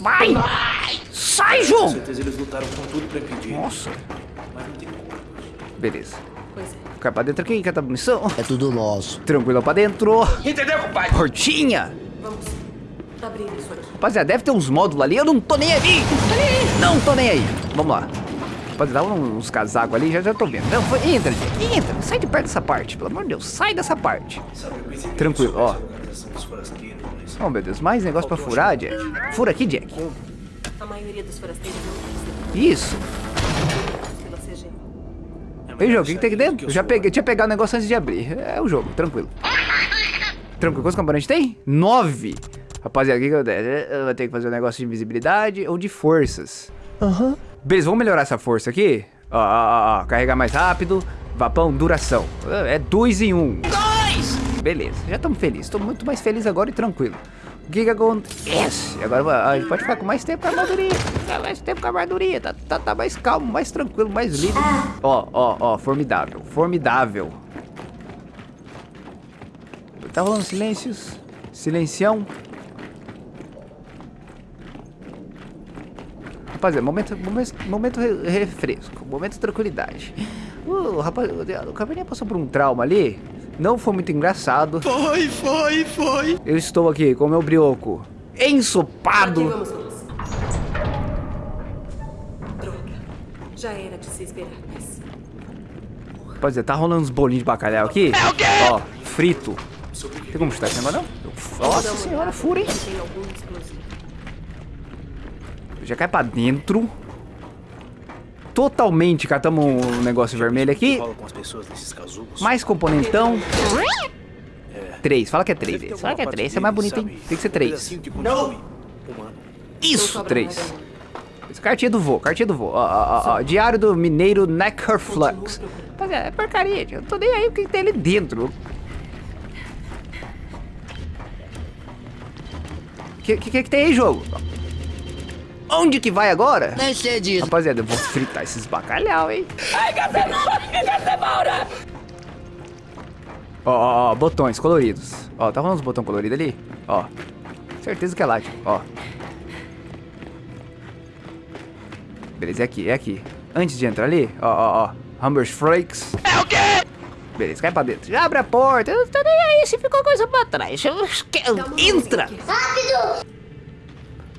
Vai! Sai, Com jogo! certeza eles lutaram com tudo pra impedir. Nossa. Mas não tem como. Beleza. Pois é. Cai pra dentro aqui, cata munição. É tudo nosso. Tranquilo pra dentro. Entendeu, compadre? Portinha. Vamos abrir isso aqui. Rapaziada, deve ter uns módulos ali. Eu não tô nem aí. Não tô nem aí. Vamos lá. Rapaziada, dá uns casacos ali. Já, já tô vendo. Não, foi- entra, Jack. Entra. Sai de perto dessa parte. Pelo amor de Deus. Sai dessa parte. Que Tranquilo, ó. Oh, meu Deus. Mais negócio pra furar, Jack. Fura aqui, Jack. A maioria dos forasteiros não tem Isso. CG. É Ei, jogo, o que, que tem aqui dentro? que Eu já peguei, tinha pegado o negócio antes de abrir. É o jogo, tranquilo. Tranquilo. Quantos componentes tem? Nove. Rapaziada, o que que eu der? Vou ter que fazer um negócio de invisibilidade ou de forças. Aham. Beleza, vamos melhorar essa força aqui? Ó, ó, ó, ó, carregar mais rápido. Vapão, duração. É dois em um. Dois! Beleza, já estamos felizes. Estou muito mais feliz agora e tranquilo. O que? Agora a gente pode ficar com mais tempo com a armadurinha. Ficar mais tempo com a armadurinha. Tá, tá, tá mais calmo, mais tranquilo, mais livre. Ó, ó, ó, formidável. Formidável. Tá rolando silêncios. Silencião. Rapaziada, momento, momento, momento re- refresco, momento de tranquilidade. Uh, rapaz, o Caverninha passou por um trauma ali. Não foi muito engraçado. Foi, foi, foi. Eu estou aqui com o meu brioco ensopado. vamos nós. Droga. Já era de se esperar, mas... Rapaziada, tá rolando uns bolinhos de bacalhau aqui. Ó, frito. Tem como chutar esse negócio, não? Nossa senhora, fura, hein? Já cai pra dentro. Totalmente catamos um negócio vermelho aqui. Mais componentão. Três, fala que é três. Fala que é três, isso é mais deles, bonito, hein? Tem que ser três. Isso, três. Cartinha do vô, cartinha do vô. Ó, ó, ó, ó, Diário do Mineiro Neckarflux. Rapaziada, é porcaria. Eu não tô nem aí o que que tem ali dentro. O que, que, que tem aí, jogo? Onde que vai agora? Nem sei disso. Rapaziada, eu vou fritar esses bacalhau, hein? Ó, ó, ó, botões coloridos. Ó, tá rolando uns botões coloridos ali? Ó. Certeza que é lá, tio. Ó. Beleza, é aqui, é aqui. Antes de entrar ali, ó, ó, ó. Humbers Flakes. É o quê? Beleza, cai pra dentro. Já abre a porta. Eu não tô nem aí se ficou coisa pra trás. Eu- eu- Entra!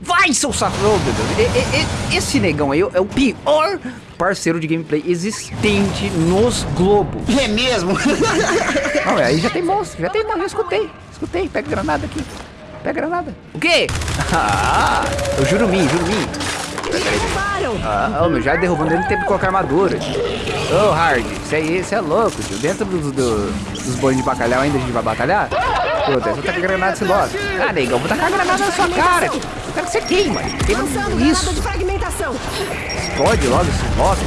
Vai, seu safado! meu Deus. E- e- e- Esse negão aí é o pior parceiro de gameplay existente nos globos. É mesmo? Não, aí já tem monstro, já tem monstro, já escutei. Escutei, pega granada aqui. Pega granada. O quê? Ah, o Jurumim, Jurumim. Ah, ô, meu, já derrubando ele tem que colocar armadura. Ô, Hard, isso aí, isso é louco, tio. Dentro dos, do- dos bolinhos de bacalhau ainda a gente vai batalhar? Deixa eu tacar granada esse logo. Ah, negão, vou tacar granada na sua cara. tio. Eu quero que você queima. Queima isso. Explode logo esse logo.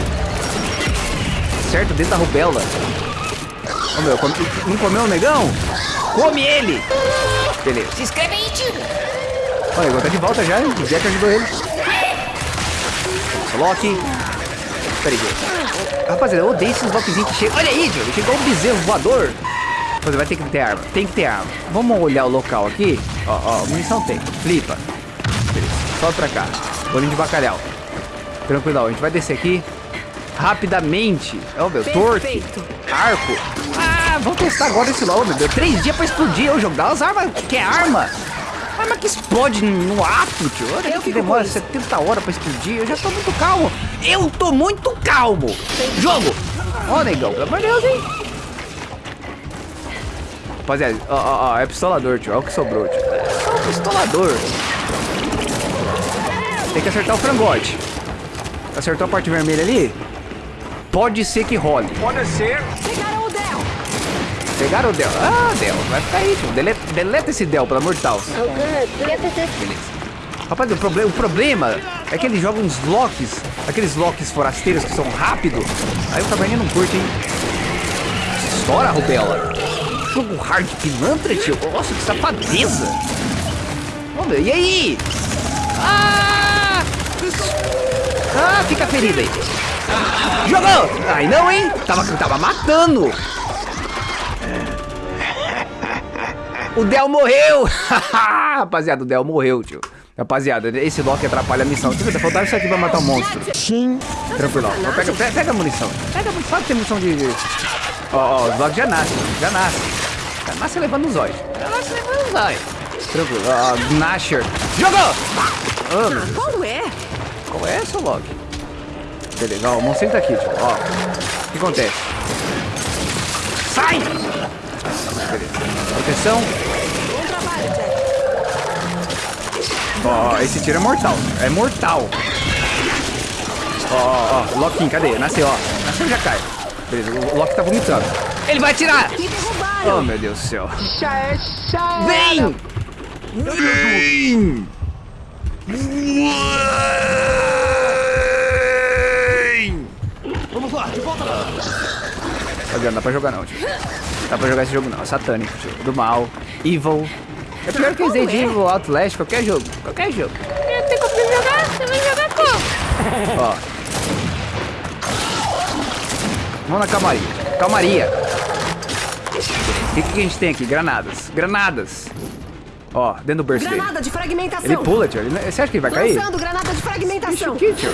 Certo, dentro da rubela. Ô meu, come- não comeu o negão? Come ele! Beleza. Se inscreve aí, tio! Olha, negão tá de volta já, hein? O Jack ajudou ele. Loki. Peraí, gente. Rapaziada, eu odeio esses Lokizinhos que chegam. Olha aí, Joe. Chegou um bezerro voador. Rapaziada, vai ter que ter arma. Tem que ter arma. Vamos olhar o local aqui. Ó, ó, munição tem. Flipa. Beleza. Sobe pra cá. Bolinho de bacalhau. Tranquilão, a gente vai descer aqui rapidamente. Ó, meu, torque, arco. Ah, vamos testar agora esse LOL, meu Deus. Três dias pra explodir o jogo. Dá as armas. Que é arma? Arma que explode no ato, tio. Olha Eu que demora com isso. 70 horas pra explodir. Eu já tô muito calmo. Eu tô muito calmo. Jogo. Ó, negão, pelo amor de Deus, hein? Rapaziada, ó, ó, ó, é pistolador, tio. Olha o que sobrou, tio. É só um pistolador. Tem que acertar o frangote. Acertou a parte vermelha ali? Pode ser que role. Pode ser. Pegaram o Del. Pegaram o Del. Ah, Del. Vai ficar aí, tio. Deleta, deleta esse Del, pelo amor de Deus. Beleza. Rapaz, o, proble o problema é que ele joga uns locks, aqueles locks forasteiros que são rápidos. Aí o taberninho não curte, hein? Estoura, Rubela. Jogo hard pilantra, tio. Nossa, que safadeza. Ô, meu, e aí? Ah! Ah, fica ferido aí. Jogou! Ai, não, hein? Tava, tava matando. O Del morreu! Rapaziada, o Del morreu, tio. Rapaziada, esse Loki atrapalha a missão. Deixa eu ver, faltando isso aqui pra matar o um monstro. Sim. Tranquilo. Pega, pega, pega a munição. Pega a munição. Sabe que tem munição de... Ó, ó, os Loki já nascem, já nascem. Já nasce levando os olhos. Nasce levando os olhos. Tranquilo. Ó, ó, Nasher. Jogou! Oh, meu Deus. Qual é? Qual é essa, Loki? Beleza, ó, o monstro tá aqui, tio. Ó, o que acontece? Sai! Beleza. Proteção. Bom trabalho, Jack. Ó, esse tiro é mortal. É mortal. Ó, ó, ó. Loki, cadê? Nasceu, ó. Nasceu já cai. Beleza, o Loki tá vomitando. Ele vai atirar! Oh, meu Deus do céu. Já é já Vem! Vem! Vem! Vamos lá, de volta lá. Fabiano, não dá pra jogar não, tio. Dá pra jogar esse jogo não. É satânico, tio. Do mal. Evil. É pior que Resident Evil, Outlast, qualquer jogo. Qualquer jogo. Eu tenho como jogar? Você vai jogar como? Ó. Vamos na calmaria. Calmaria. O que, que a gente tem aqui? Granadas. Granadas. Ó, dentro do burst dele. Granada de fragmentação. Ele pula, tio. Ele- Você acha que ele vai cair? Lançando granada de Isso fragmentação. aqui, tio.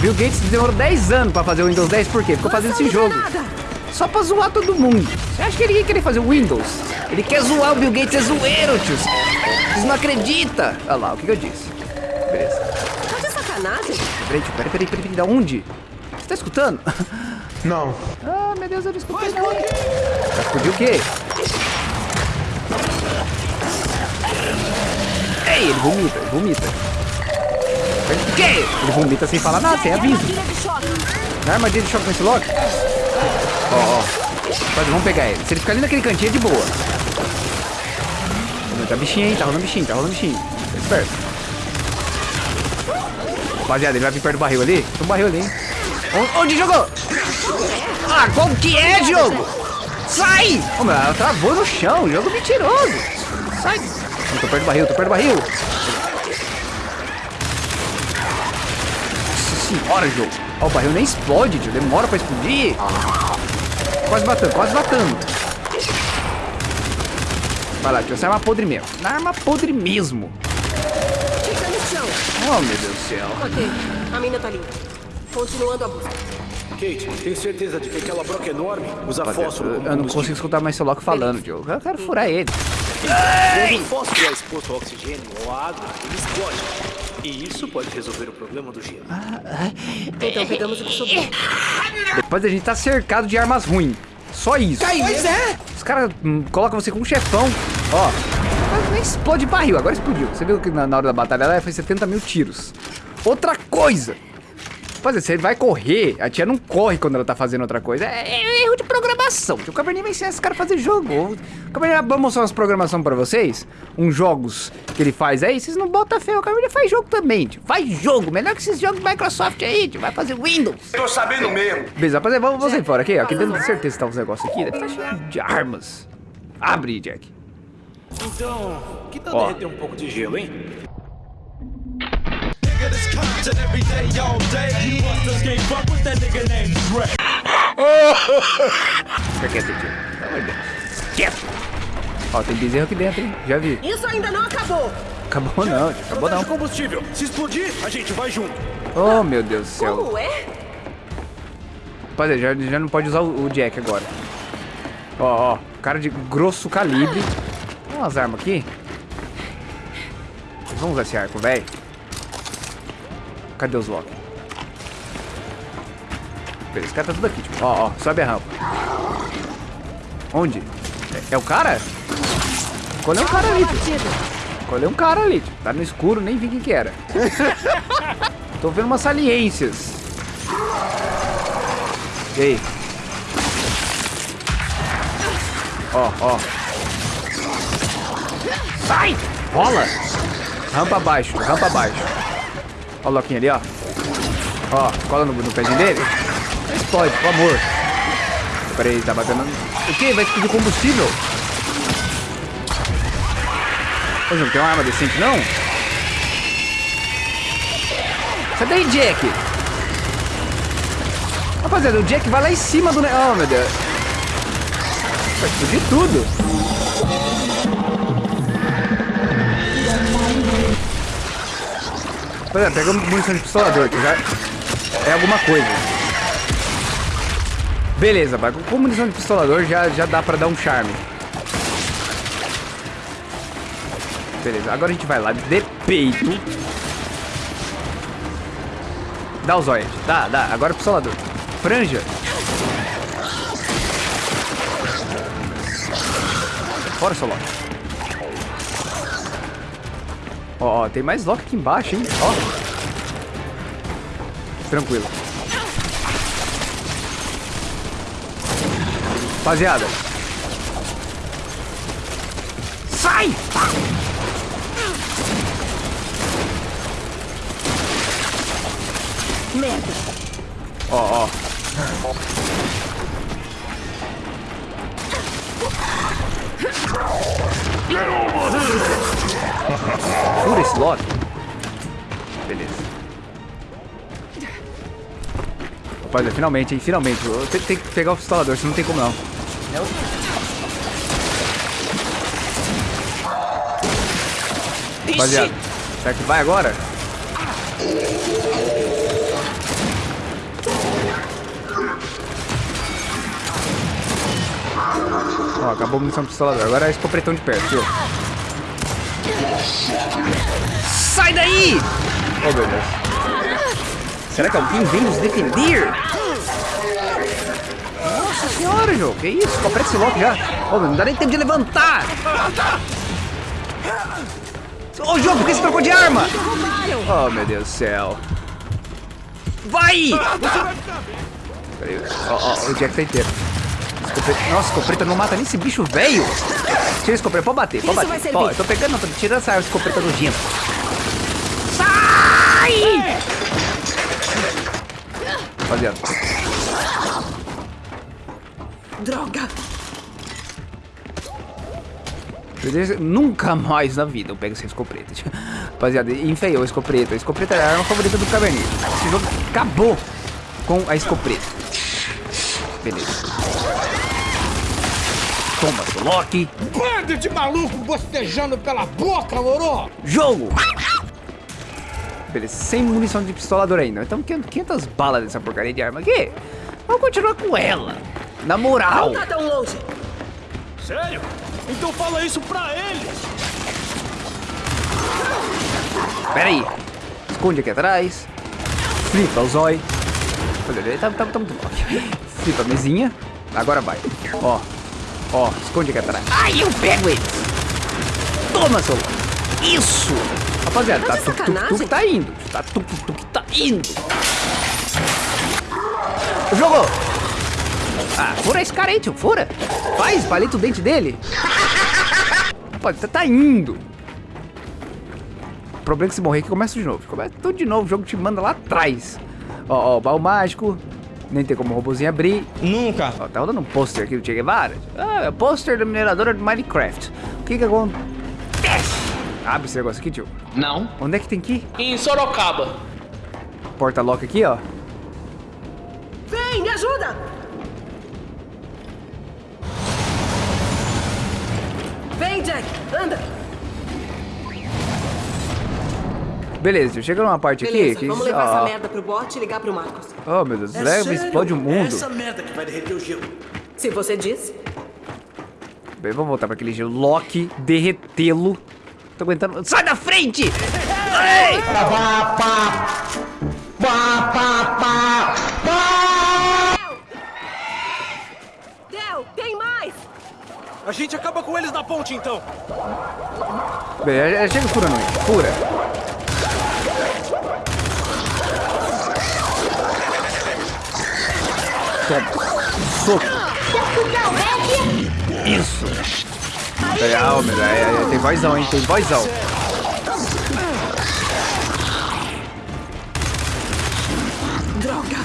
Bill Gates demorou 10 anos pra fazer o Windows 10, por quê? Ficou fazendo esse Lançando jogo. granada. Só pra zoar todo mundo. Você acha que ele ia querer fazer o Windows? Ele quer zoar o Bill Gates, é zoeiro, tio. Vocês não acreditam. Olha lá, o que, que eu disse. Beleza. Tá de sacanagem? Peraí, tio, peraí, peraí, peraí, peraí, da onde? Você tá escutando? Não. Ah, meu Deus, eu não. Vai explodir o quê? Ei, ele vomita, ele vomita. O quê? Ele vomita sem falar nada, sem aviso. É armadilha de choque com esse Loki? Ó, ó. Vamos pegar ele. Se ele ficar ali naquele cantinho, é de boa. Tá bichinho, hein? Tá rolando bichinho, tá rolando bichinho. Fica esperto. Rapaziada, ele vai vir perto do barril ali. Tem um barril ali, hein? Onde jogou? Qual que é, jogo? Sai! Ô, meu, ela travou no chão. Jogo mentiroso. Sai. Eu tô perto do barril, tô perto do barril. Nossa senhora, jogo. Ó, o barril nem explode, tio. Demora pra explodir. Quase batendo, quase batendo. Vai lá, tio. Essa é arma podre mesmo. Na arma podre mesmo. Oh, meu Deus do céu. Ok, a mina tá limpa. Continuando a busca. Kate, tem certeza de que aquela broca enorme usa Rapaziada, fósforo eu eu não consigo escutar mais seu Loki falando, tio. Eu quero furar ele. Quando o fósforo é exposto ao oxigênio ou à água, ele explode. E isso pode resolver o problema do gelo. Então pegamos o que sobrou. Depois a gente tá cercado de armas ruins. Só isso. Pois é. Os caras hum, colocam você como chefão. Ó. Nem explode barril. Agora explodiu. Você viu que na, na hora da batalha ela foi 70 mil tiros. Outra coisa. Rapaziada, você vai correr, a tia não corre quando ela tá fazendo outra coisa. É, é erro de programação. O Cabernet vai ensinar esse cara a fazer jogo. O Cabernet vai mostrar umas programações pra vocês. Uns jogos que ele faz aí. Vocês não botam fé. O Cabernet faz jogo também, tio. Faz jogo. Melhor que esses jogos Microsoft aí, tio. Vai fazer Windows. Tô sabendo mesmo. Beleza, rapaziada, vamos, vamos sair fora aqui, ó. Aqui dentro de certeza que tá uns negócios aqui. Deve estar cheio de armas. Abre, Jack. Então, que tal Ó. derreter um pouco de gelo, hein? Fica quieto, tio. Pelo amor de Deus. Quieto. Ó, tem bezerro aqui dentro, hein? Já vi. Isso ainda não acabou. Acabou não. Acabou não. de combustível. Se explodir, a gente vai junto. Oh, meu Deus do céu. Como é? Rapaziada, já, já não pode usar o, o Jack agora. Ó, ó. Cara de grosso calibre. Tem umas armas aqui. Vamos usar esse arco, velho. Cadê os Loki? Beleza, esse cara tá tudo aqui, tipo. Ó, ó. Sobe a rampa. Onde? É, é o cara? Colheu um cara ali, tio. Colheu um cara ali, tio. Tá no escuro, nem vi quem que era. Tô vendo umas saliências. E aí? Ó, ó. Sai! Rola! Rampa abaixo, rampa abaixo. Ó o Loquinho ali, ó. Ó, cola no, no pezinho dele. Explode, por amor. Peraí, tá batendo... O quê? Vai explodir combustível? Ô, não tem uma arma decente, não? Sai daí, Jack! Rapaziada, o Jack vai lá em cima do... Oh, meu Deus. Vai explodir tudo. É, pega munição de pistolador, que já é alguma coisa. Beleza, pai. Com munição de pistolador já, já dá pra dar um charme. Beleza, agora a gente vai lá de peito. Dá os olhos. Dá, dá. Agora o pistolador. Franja. Fora, seu Ó, ó, tem mais Loki aqui embaixo, hein? Ó. Tranquilo. Rapaziada. Sai! Merda. Ó, ó. Fura esse Loki. Beleza. Rapaziada, finalmente, hein? Finalmente. Tenho, tenho que pegar o pistolador, senão não tem como não. Rapaziada, será que vai agora? Ó, acabou a munição do pistolador. Agora é escopretão de perto, viu? Sai daí! Oh, meu Deus. Será que alguém vem nos defender? Nossa senhora, jogo. Que isso? Escopeta esse logo já. Oh, meu, não dá nem tempo de levantar. Ô, jogo, por que você trocou de arma? Oh, meu Deus do céu. Vai! Peraí, ó, ó, o Jack tá inteiro. Nossa, escopeta não mata nem esse bicho velho. Tira a escopeta, pode bater, pode Isso bater. eu tô pegando, tô tirando essa escopeta nojenta. Sai! Rapaziada, Droga. nunca mais na vida eu pego essa escopeta. Rapaziada, enfeiou a escopeta. A escopeta era a arma favorita do Caverninha. Esse jogo acabou com a escopeta. Beleza. Toma, seu Loki. Bando de maluco bostejando pela boca, moro! Jogo! Beleza, sem munição de pistolador ainda. Então 500 balas dessa porcaria de arma aqui. Vamos continuar com ela. Na moral. Não tá tão longe. Sério? Então fala isso pra eles. Pera aí. Esconde aqui atrás. Flipa o zóio. Olha, tá, tá, tá muito bom. Flipa a mesinha. Agora vai. Ó. Ó, esconde aqui atrás. Ai, eu pego eles. Toma, seu. Isso. Rapaziada, tá Tá de tuk tuk sacanagem? tuk tá indo. Tá tuk tuk tá indo. Jogou. Ah, fura esse cara aí, tio. Fura. Faz, paleta o dente dele. Rapaz, tá, tá indo. O problema é que se morrer aqui começa de novo. Começa tudo de novo, o jogo te manda lá atrás. Ó, ó, baú mágico. Nem tem como o robôzinho abrir. Nunca! Ó, tá rodando um pôster aqui do Che Guevara. Ah, é o pôster da mineradora do Minecraft. O que que acontece? Abre esse negócio aqui, tio. Não. Onde é que tem que ir? Em Sorocaba. Porta-lock aqui, ó. Vem, me ajuda. Vem, Jack. Anda. Beleza. Chega numa parte aqui Beleza, que... vamos levar ó, essa merda pro bot e ligar pro Marcos. Oh, meu Deus. É leva explode o mundo. Essa merda que vai derreter o gelo. Se você disse. Bem, vamos voltar pra aquele gelo. Loki, derretê-lo. Tô aguentando. Sai da frente! Ei! Pá, pá! Pá, pá, pá! Pá! Del, tem mais. A gente acaba com eles na ponte, então. Bem, é- é- chega furando ele. Fura. Toma. Soco. Isso. Ah, ô, meu, é, é, tem vozão, hein? Tem vozão. Droga.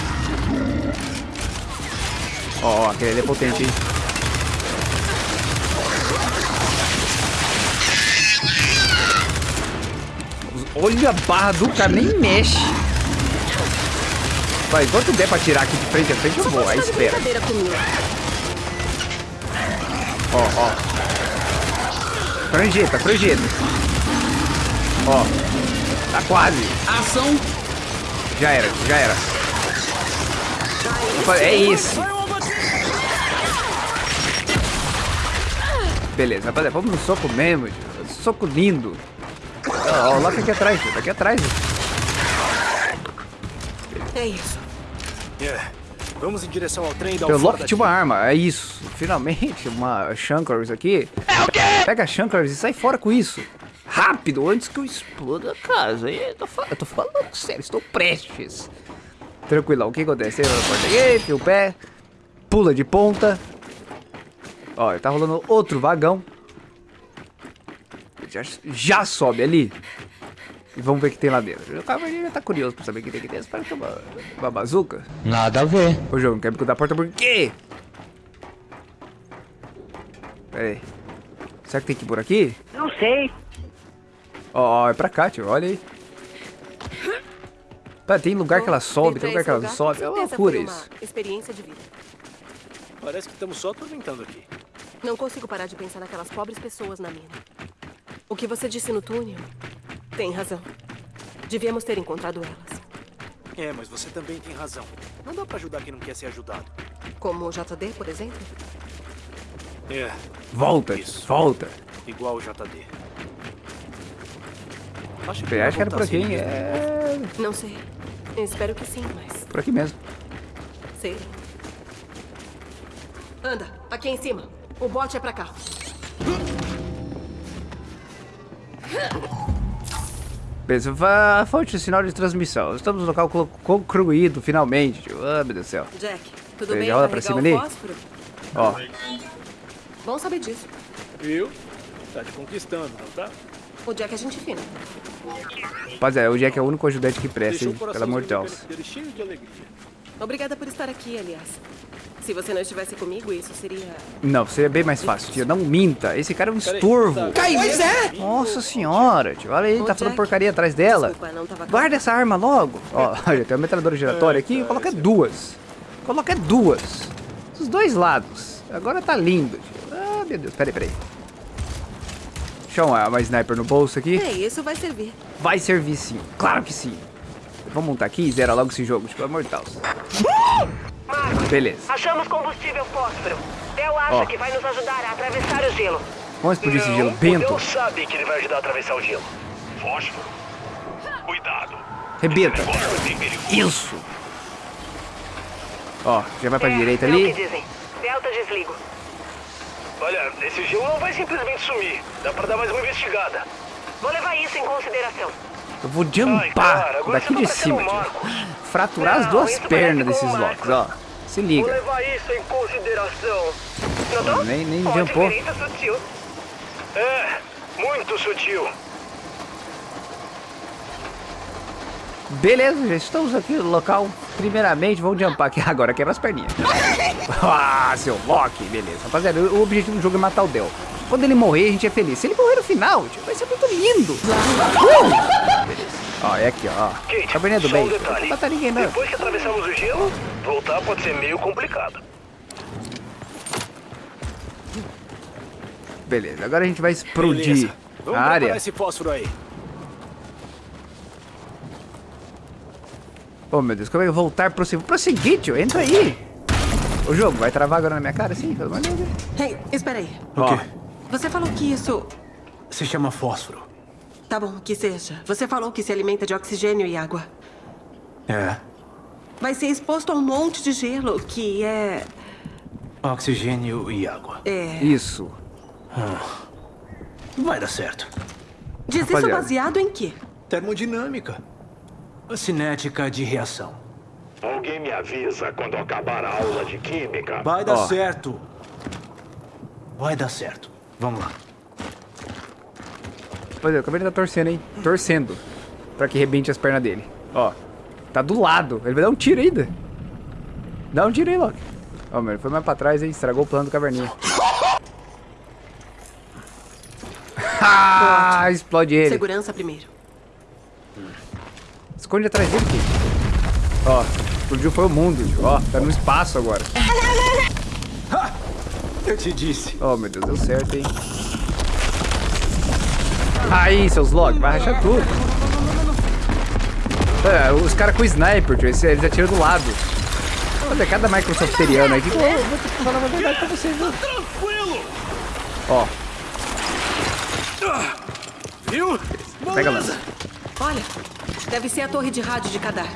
Ó, ó, aquele ali é potente, hein? Olha a barra do cara, nem mexe. Vai, enquanto der pra tirar aqui de frente a frente, eu vou. Aí Tá espera. Ó, ó. Pranjeta, pranjeta. Ó. Tá quase. Ação. Já era, já era. Opa, É isso. Beleza, rapaziada, vamos no soco mesmo. Soco lindo. Ó, ó, o Loki aqui atrás, tio. Aqui atrás. É isso. É. Vamos em direção ao trem da O alfora Loki tinha uma arma, é isso. Finalmente, uma Shankars aqui. Pega a Shankars e sai fora com isso. Rápido, antes que eu exploda a casa. Eu tô, fa- eu tô falando sério, estou prestes. Tranquilão, o que acontece? Porta aqui, enfia o pé, pula de ponta. Ó, tá rolando outro vagão. Já, já sobe ali. E vamos ver o que tem lá dentro. O cavaleiro já tá curioso pra saber o que tem aqui dentro. Parece que é uma, uma bazuca. Nada a ver. Ô, jogo, não quer me cuidar da porta por quê? Pera aí. Será que tem que ir por aqui? Não sei. Ó, ó, é pra cá, tio. Olha aí. Pera, tem lugar que ela sobe, tem lugar que ela sobe. É uma loucura isso. experiência de vida. Parece que estamos só atormentando aqui. Não consigo parar de pensar naquelas pobres pessoas na mina. O que você disse no túnel tem razão. Devíamos ter encontrado elas. É, mas você também tem razão. Não dá pra ajudar quem não quer ser ajudado. Como o JD, por exemplo. É, Volta, Isso. volta. igual o JD. Acho Eu acho que era por aqui, assim. É Não sei. Espero que sim, mas por aqui mesmo. sei. Anda, aqui em cima. O bote é pra cá. Beleza, va- fonte de sinal de transmissão. Estamos no local concluído, finalmente. Ah, meu Deus do céu. Jack, tudo Ele bem rola pra cima ali? Ó, Bom saber disso. Viu? Tá te conquistando, não tá? O Jack é gente fina. rapaziada, o Jack é o único ajudante que presta, hein? Pelo amor de Deus. Obrigada por estar aqui, aliás. Se você não estivesse comigo, isso seria... Não, seria bem mais fácil, tio. Não minta. Esse cara é um estorvo. tá. Pois é. Nossa senhora, tio. Olha aí, tá falando Jack, porcaria atrás dela. Guarda essa arma logo. Ó, olha, tem uma metralhadora giratória aqui. Coloca duas. Coloca duas. Dos dois lados. Agora tá lindo, tio. Ah, meu Deus. Peraí, peraí. Deixa uma, uma sniper no bolso aqui. Ei, isso vai servir. Vai servir sim. Claro que sim. Vamos montar aqui e zera logo esse jogo, tipo, pelo amor Deus. Beleza. Achamos combustível fósforo. Del acha Ó. que vai nos ajudar a atravessar o gelo. Vamos explodir esse gelo bento. sabe que ele vai ajudar a atravessar o gelo. Fósforo. Cuidado. Rebenta. Isso. Ó, já vai pra É, direita é o que ali. dizem. Delta desligo. Olha, esse gelo não vai simplesmente sumir. Dá pra dar mais uma investigada. Vou levar isso em consideração. Eu vou Ai, jumpar agora daqui você de tá cima, tio. Fraturar as Não, duas isso pernas desses locks, ó. Se liga. Notou? Nem, nem Ó, jumpou. É, muito sutil. Beleza, já estamos aqui no local. Primeiramente, vamos jumpar aqui agora, quebra as perninhas. ah, seu Loki, beleza. Rapaziada, o objetivo do jogo é matar o Del. Quando ele morrer, a gente é feliz. Se ele morrer no final, tio, vai ser muito lindo. Uh! Beleza. Ó, é aqui, ó. Kate, Caverninha do bem. um Não detalhe. matar ninguém, não. Depois que atravessamos o gelo, voltar pode ser meio complicado. Beleza, agora a gente vai explodir Beleza. Vamos a área. esse fósforo aí. Oh, meu Deus, como é que eu vou voltar pro prosseguir, tio? Entra aí. O jogo vai travar agora na minha cara? Sim, pelo amor de Deus. Ei, espera aí. Ó, Você falou que isso... Se chama fósforo. Tá bom, que seja. Você falou que se alimenta de oxigênio e água. É. Vai ser exposto a um monte de gelo, que é... Oxigênio e água. É... isso. Vai dar certo. Diz isso Rapaziada. baseado em quê? Termodinâmica. Cinética de reação. Alguém me avisa quando acabar a aula de química. Vai dar Ó. certo. Vai dar certo. Vamos lá. Rapaziada, como ele tá torcendo, hein? Torcendo. Pra que rebente as pernas dele. Ó, tá do lado. Ele vai dar um tiro ainda. Dá um tiro aí, Loki. Ó, ele foi mais pra trás, hein? Estragou o plano do caverninha. ah, explode ele. Segurança primeiro. Esconde atrás dele, Kate. Ó, explodiu foi o mundo. tio. Ó, tá no espaço agora. Eu te disse. Oh, meu Deus, deu certo, hein? Aí, seus logs, vai rachar tudo. É, os caras com sniper, tio, eles, atiram do lado. Olha, cada Microsofteriano aí. que- eu vou ter que falar a verdade pra vocês, viu? Tranquilo! Ó, Viu? pega lança. Olha, deve ser a torre de rádio de Kadar.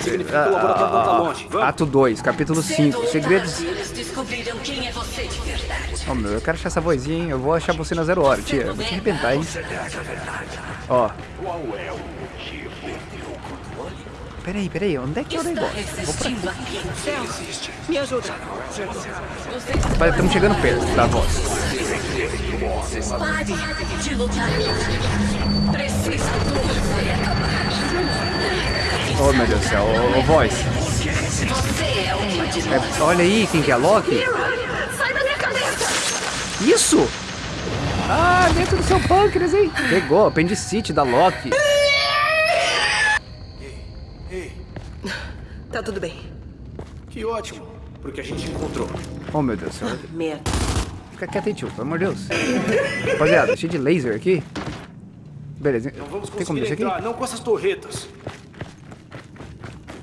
Significa que o laboratório não tá longe. Vamos. Ato 2, capítulo 5. Segredos. Eles descobriram quem é você de verdade. Ó, meu, eu quero achar essa vozinha, hein? Eu vou achar você na zero hora, tia. Eu vou te arrebentar, hein? Ó. Peraí, peraí, onde é que é o negócio? resistindo aqui. Me ajuda. Rapaz, estamos chegando perto da voz. Pare de lutar. Preciso acabar. Oh, meu Deus do céu. Ô, voz. Você é olha aí, quem que é Loki? Isso! Ah, dentro do seu pâncreas, hein? Pegou, apendicite da Loki. Tá tudo bem. Que ótimo. Porque a gente encontrou. Oh, meu Deus do céu. Merda. Fica quieto aí, tio, pelo amor de Deus. Rapaziada, cheio de laser aqui. Beleza, Não vamos tem como conseguir deixar aqui? não com essas torretas.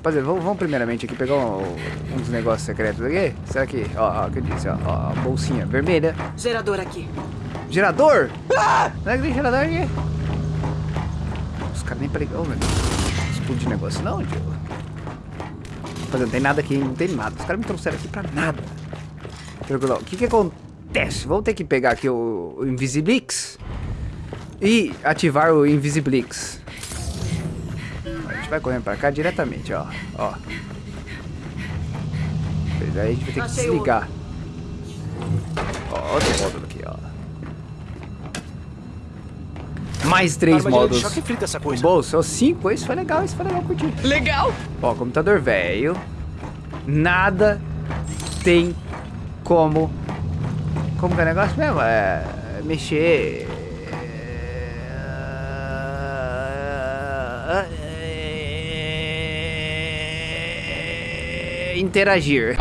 Rapaziada, vamos, vamos primeiramente aqui pegar um, dos negócios secretos aqui. Será que, ó, ó, o que eu disse, ó, ó, a bolsinha vermelha. Gerador aqui. Gerador? Ah! Não é que tem gerador aqui? Os caras nem pregam, Deus. Explodir negócio não, tio. Rapaziada, não tem nada aqui, não tem nada. Os caras me trouxeram aqui pra nada. Tranquilo. O que que acontece? Vamos ter que pegar aqui o, o Invisiblix e ativar o Invisiblix. Gente vai correndo pra cá diretamente, ó. Ó. Aí a gente vai ter que desligar. Ó, outro módulo aqui, ó. Mais três de módulos. choque frita essa coisa. bolso, cinco. Isso foi legal, isso foi legal curtir. Legal. Ó, computador velho. Nada tem como. Como que é o negócio mesmo? É. Mexer. Interagir.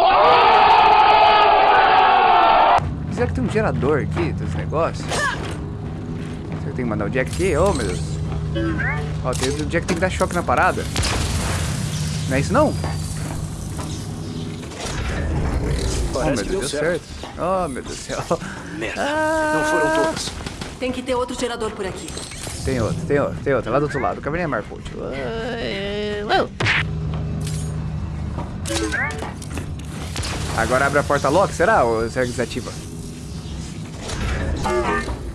Será que tem um gerador aqui dos negócios? Será que tem que mandar o Jack aqui? Oh, meu Deus. Ó, tem, o Jack tem que dar choque na parada. Não é isso não? Oh, meu Deus, deu deu certo. certo. Oh, meu Deus do céu. Merda. Ah. Não foram todas. Tem que ter outro gerador por aqui. Tem outro, tem outro, tem outro. Lá do outro lado. Caverninha marcou. tio. Uau. Agora abre a porta lock, será? Ou será que desativa?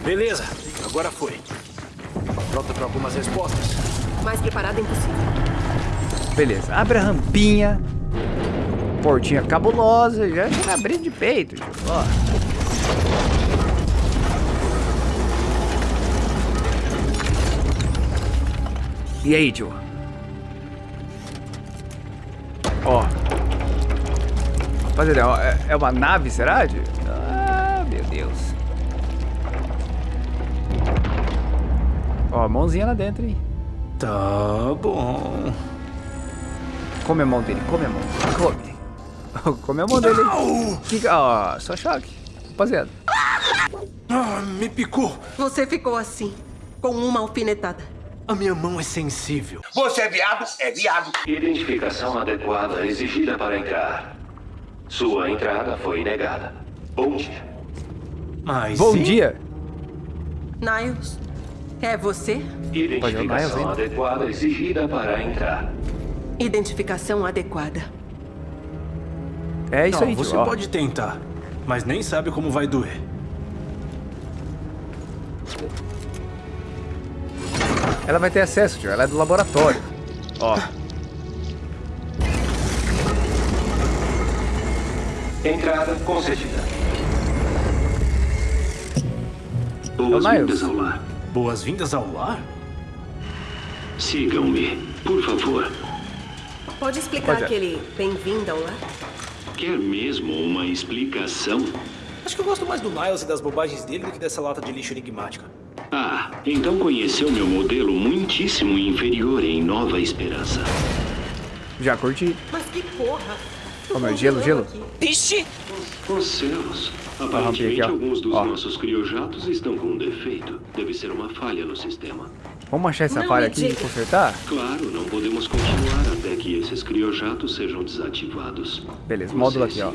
Beleza, agora foi. Pronta para algumas respostas? Mais preparada impossível. Beleza, abre a rampinha. Portinha cabulosa. Já chega abrindo de peito. tio. Ó. E aí, tio? Rapaziada, ó, é- é uma nave, será? Ah, meu Deus. Ó, mãozinha lá dentro, hein? Tá bom. Come a mão dele, come a mão. Come. Come a mão dele. Que... Ah, só choque. Rapaziada. Ah, me picou. Você ficou assim, com uma alfinetada. A minha mão é sensível. Você é viado? É viado. Identificação adequada exigida para entrar. Sua entrada foi negada. Bom dia. Mas Bom sim, dia. Niles, é você? Identificação adequada exigida para entrar. Identificação adequada. É isso Não, aí, você ó. pode tentar, mas nem sabe como vai doer. Ela vai ter acesso, tio. Ela é do laboratório. Ó. Entrada concedida. Boas-vindas ao lar. Boas-vindas ao lar? Sigam-me, por favor. Pode explicar Pode aquele bem-vindo ao lar? Quer mesmo uma explicação? Acho que eu gosto mais do Niles e das bobagens dele do que dessa lata de lixo enigmática. Ah, então conheceu meu modelo muitíssimo inferior em Nova Esperança. Já curti. Mas que porra! Ó, meu, gelo, gelo. Vixe! Os céus. Aparentemente, aqui, alguns dos Ó. nossos criojatos estão com um defeito. Deve ser uma falha no sistema. Vamos achar essa Não falha me aqui e consertar? Claro, não podemos continuar até que esses criojatos sejam desativados. Beleza, Você módulo aqui, ó.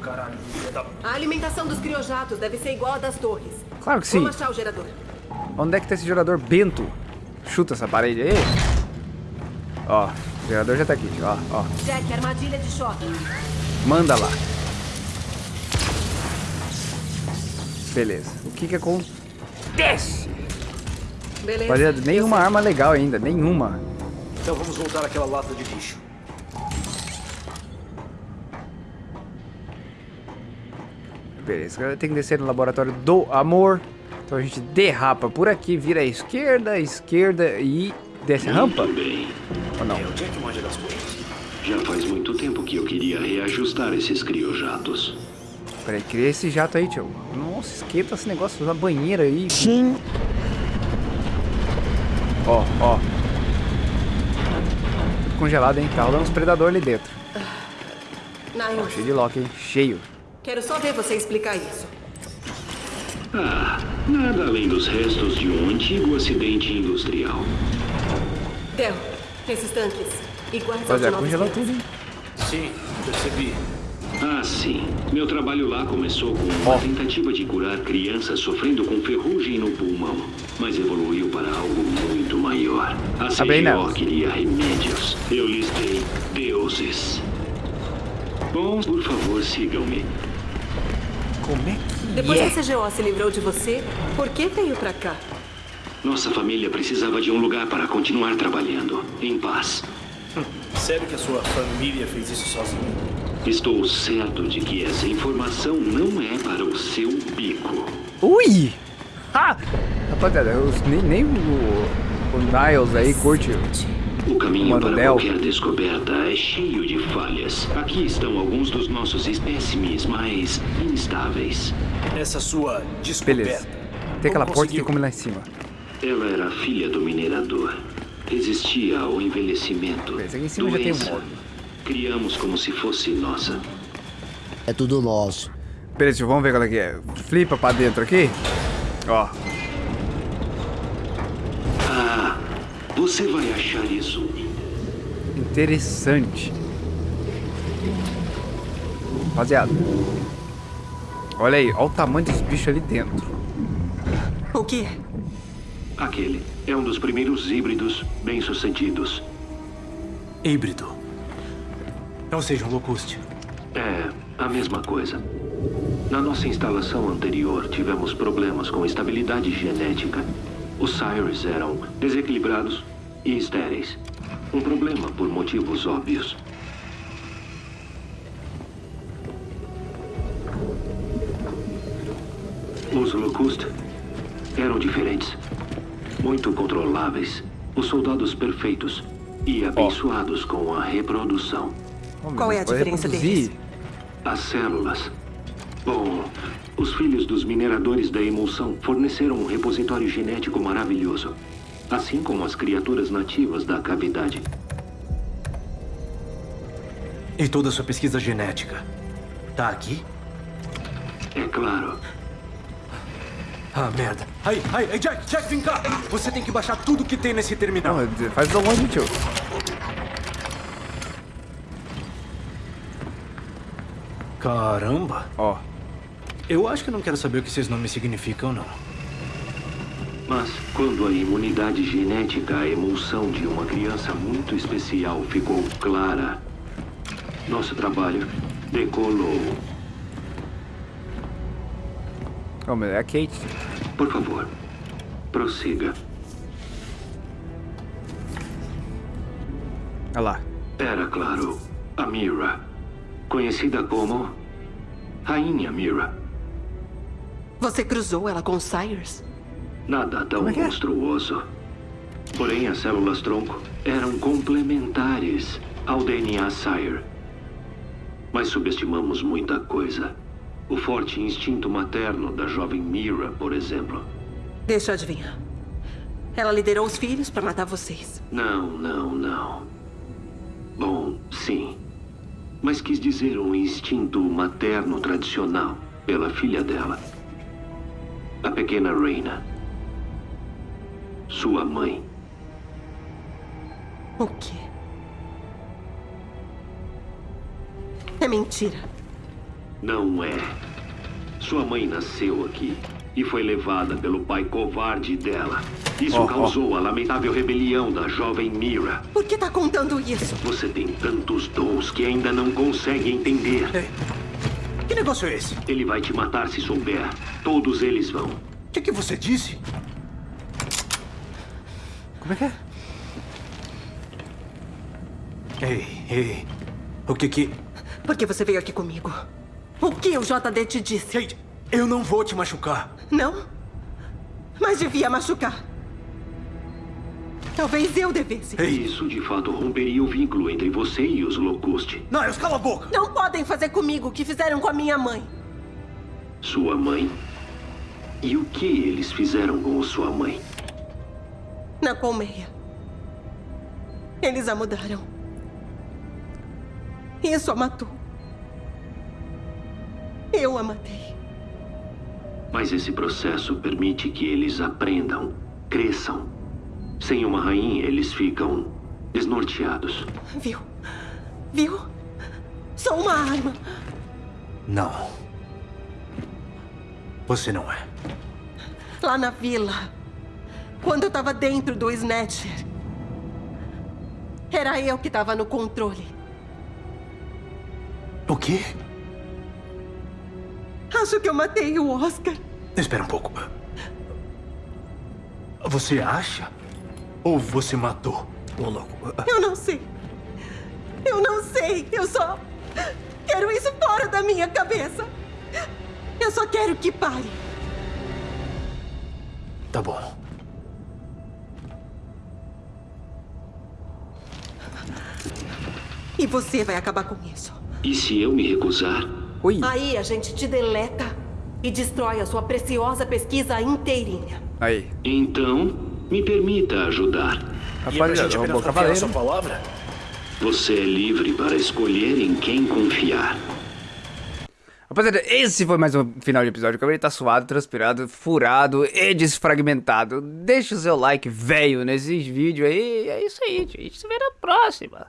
caralho, da... A alimentação dos criojatos deve ser igual a das torres. Claro que sim. Vamos achar o gerador. Onde é que tá esse gerador bento? Chuta essa parede aí. Ó, o gerador já tá aqui, ó, ó. Jack, armadilha de choque. Manda lá. Beleza. O que que acontece? Beleza. Rapaziada, nenhuma arma legal ainda, nenhuma. Então vamos voltar àquela lata de lixo. Beleza, agora tem que descer no laboratório do amor. Então a gente derrapa por aqui, vira à esquerda, à esquerda e desce a rampa. Muito bem. Ou não? É o Jack manja das coisas. Já faz muito tempo que eu queria reajustar esses criojatos. Peraí, cria esse jato aí, tio. Nossa, esquenta esse negócio da banheira aí. Sim. Ó, ó. Congelado, hein? Tá rolando uns predador ali dentro. Niles, Cheio de lock, hein? Cheio. quero só ver você explicar isso. Ah, nada além dos restos de um antigo acidente industrial. Del, esses tanques, Rapaziada, Nova congelou Esperança. tudo, hein? Sim, percebi. Ah, sim. Meu trabalho lá começou com uma Ó. tentativa de curar crianças sofrendo com ferrugem no pulmão, mas evoluiu para algo muito maior. A aí, CGO queria remédios. Eu listei deuses. Bom, por favor, sigam-me. Como é que Depois é? que a CGO se livrou de você, por que veio pra cá? Nossa família precisava de um lugar para continuar trabalhando, em paz. Sério que a sua família fez isso sozinha? Estou certo de que essa informação não é para o seu bico. Ui! Ah! Rapaziada, eu, nem, nem o, o Niles aí curte. O caminho Mano, para Del. qualquer descoberta é cheio de falhas. Aqui estão alguns dos nossos espécimes mais instáveis. Essa sua Beleza. descoberta. Tem aquela porta que come lá em cima. Ela era filha do minerador. Resistia ao envelhecimento. Beleza, aqui em cima já tem um doença. Criamos como se fosse nossa. É tudo nosso. Beleza, vamos ver qual é que é. Flipa pra dentro aqui. Ó, Ah, você vai achar isso interessante. Rapaziada. Olha aí, olha o tamanho dos bichos ali dentro. O quê? Aquele é um dos primeiros híbridos bem-sucedidos. Híbrido. Ou seja, um locuste. É a mesma coisa. Na nossa instalação anterior, tivemos problemas com estabilidade genética. Os Sires eram desequilibrados e estéreis. Um problema por motivos óbvios. Os Locust eram diferentes. Muito controláveis. Os soldados perfeitos. E abençoados com a reprodução. Qual é a diferença deles? As células. Bom, os filhos dos mineradores da emulsão forneceram um repositório genético maravilhoso. Assim como as criaturas nativas da cavidade. E toda a sua pesquisa genética. Tá aqui? É claro. Ah, merda. Aí, aí, aí, Jack, Jack, vem cá. Você tem que baixar tudo que tem nesse terminal. Não, faz download, tio. Caramba. Ó, Eu acho que não quero saber o que esses nomes significam, não. Mas quando a imunidade genética à emulsão de uma criança muito especial ficou clara, nosso trabalho decolou. Ó, mas é a Kate. Por favor, prossiga. Olha lá. Era claro, a Mira, conhecida como Rainha Mira. Você cruzou ela com Sires? Nada tão é é? monstruoso. Porém, as células tronco eram complementares ao DNA Sire. Mas subestimamos muita coisa. O forte instinto materno da jovem Mira, por exemplo. Deixa eu adivinhar. Ela liderou os filhos pra matar vocês. Não, não, não. Bom, sim. mas quis dizer um instinto materno tradicional pela filha dela. A pequena Reina. Sua mãe. O quê? É mentira. Não é. Sua mãe nasceu aqui e foi levada pelo pai covarde dela. Isso Oh, oh. causou a lamentável rebelião da jovem Mira. Por que tá contando isso? Você tem tantos dons que ainda não consegue entender. Que negócio é esse? Ele vai te matar se souber. Todos eles vão. O que, que você disse? Como é que é? Ei, ei. O que que... Por que você veio aqui comigo? O que o JD te disse? Ei, eu não vou te machucar. Não? Mas devia machucar. Talvez eu devesse. Isso de fato romperia o vínculo entre você e os Locust. Niles, cala a boca! Não podem fazer comigo o que fizeram com a minha mãe. Sua mãe? E o que eles fizeram com sua mãe? Na colmeia. Eles a mudaram. Isso a matou. Eu a matei. Mas esse processo permite que eles aprendam, cresçam. Sem uma rainha, eles ficam desnorteados. Viu? Viu? Sou uma arma. Não. Você não é. Lá na vila. Quando eu tava dentro do Snatcher. Era eu que tava no controle. O quê? Acho que eu matei o Oscar. Espera um pouco. Você acha? Ou você matou? Ô, louco. Eu não sei. Eu não sei. Eu só quero isso fora da minha cabeça. Eu só quero que pare. Tá bom. E você vai acabar com isso. E se eu me recusar? Ui. Aí a gente te deleta e destrói a sua preciosa pesquisa inteirinha. Aí. Então, me permita ajudar. Rapaziada, confiar na cavaleiro. sua palavra? Você é livre para escolher em quem confiar. Rapaziada, esse foi mais um final de episódio. O cabelo tá suado, transpirado, furado e desfragmentado. Deixa o seu like velho nesses vídeos aí. É isso aí, gente. A gente se vê na próxima.